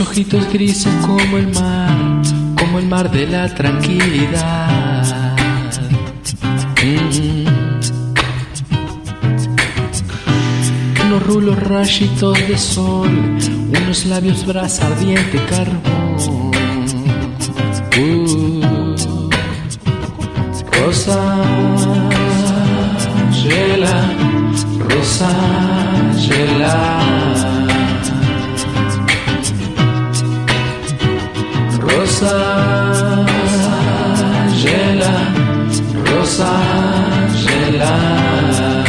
ojitos grises como el mar, como el mar de la tranquilidad. Mm. Unos rulos rayitos de sol, unos labios brasa ardiente carbón. Uh. Rosa, Gela, Rosa, Gela.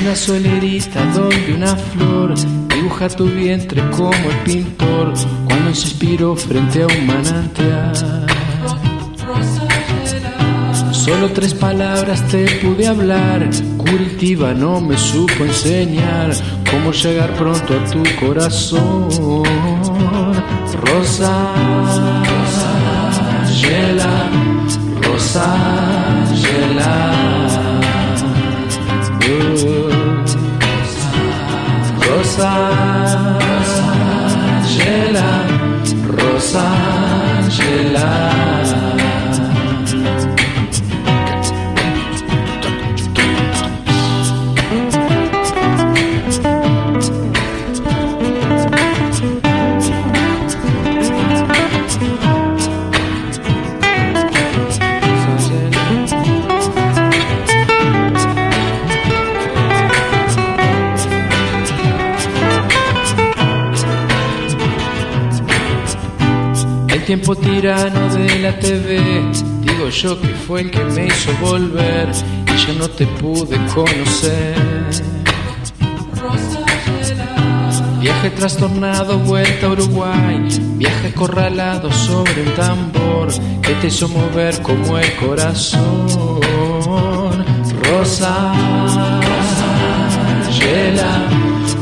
Una solerita donde una flor dibuja tu vientre como el pintor cuando se inspiró frente a un manantial. Solo tres palabras te pude hablar, Curitiba no me supo enseñar cómo llegar pronto a tu corazón. Rosa, Rosa, Gela, Rosa, Gela. Rosa, tiempo tirano de la TV, digo yo que fue el que me hizo volver y yo no te pude conocer. Viaje trastornado, vuelta a Uruguay, viaje corralado sobre un tambor que te hizo mover como el corazón. Rosa, Gela,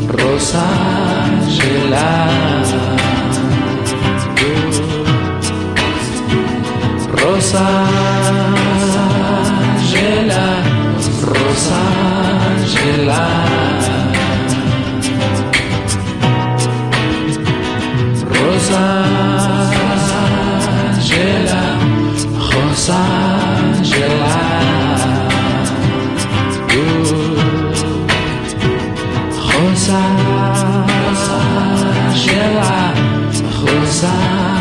Rosa, Angelar Rosa Rosa Rosa